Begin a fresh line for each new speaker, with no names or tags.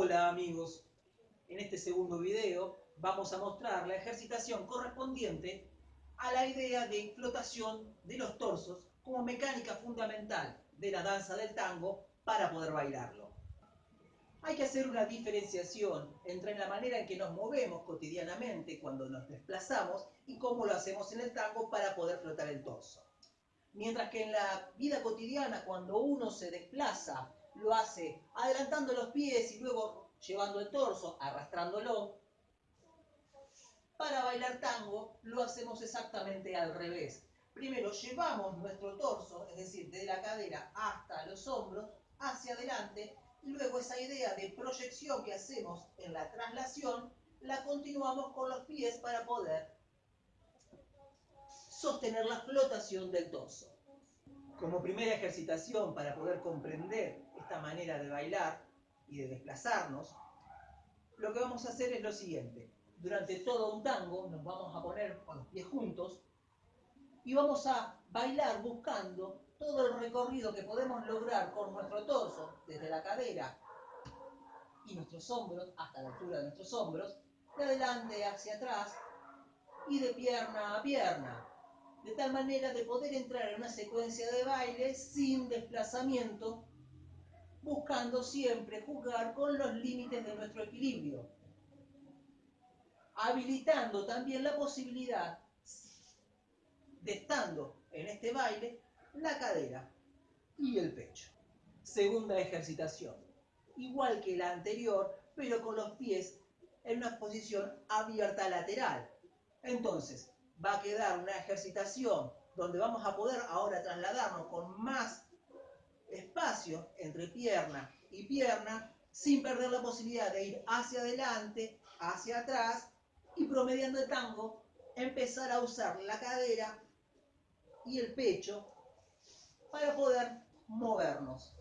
Hola amigos, en este segundo video vamos a mostrar la ejercitación correspondiente a la idea de flotación de los torsos como mecánica fundamental de la danza del tango para poder bailarlo. Hay que hacer una diferenciación entre la manera en que nos movemos cotidianamente cuando nos desplazamos y cómo lo hacemos en el tango para poder flotar el torso. Mientras que en la vida cotidiana, cuando uno se desplaza lo hace adelantando los pies y luego llevando el torso, arrastrándolo. Para bailar tango lo hacemos exactamente al revés. Primero llevamos nuestro torso, es decir, desde la cadera hasta los hombros, hacia adelante, luego esa idea de proyección que hacemos en la traslación, la continuamos con los pies para poder sostener la flotación del torso. Como primera ejercitación para poder comprender esta manera de bailar y de desplazarnos, lo que vamos a hacer es lo siguiente. Durante todo un tango nos vamos a poner con los pies juntos y vamos a bailar buscando todo el recorrido que podemos lograr con nuestro torso, desde la cadera y nuestros hombros, hasta la altura de nuestros hombros, de adelante hacia atrás y de pierna a pierna, de tal manera de poder entrar en una secuencia de baile sin desplazamiento, buscando siempre jugar con los límites de nuestro equilibrio, habilitando también la posibilidad de estando en este baile la cadera y el pecho. Segunda ejercitación, igual que la anterior, pero con los pies en una posición abierta lateral. Entonces, va a quedar una ejercitación donde vamos a poder ahora trasladarnos con más espacio entre pierna y pierna sin perder la posibilidad de ir hacia adelante, hacia atrás y promediando el tango empezar a usar la cadera y el pecho para poder movernos.